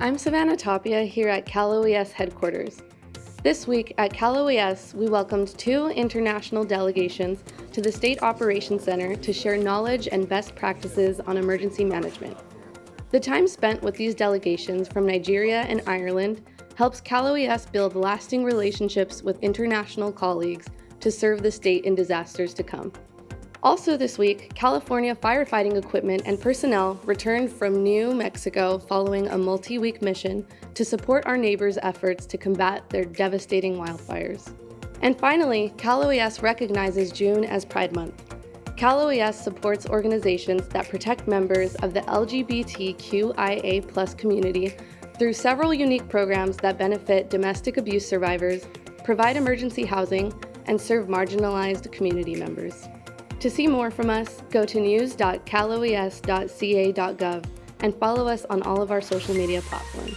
I'm Savannah Tapia here at Cal OES headquarters. This week at Cal OES, we welcomed two international delegations to the State Operations Center to share knowledge and best practices on emergency management. The time spent with these delegations from Nigeria and Ireland helps Cal OES build lasting relationships with international colleagues to serve the state in disasters to come. Also this week, California firefighting equipment and personnel returned from New Mexico following a multi-week mission to support our neighbors' efforts to combat their devastating wildfires. And finally, Cal OES recognizes June as Pride Month. Cal OES supports organizations that protect members of the LGBTQIA community through several unique programs that benefit domestic abuse survivors, provide emergency housing, and serve marginalized community members. To see more from us, go to news.caloes.ca.gov and follow us on all of our social media platforms.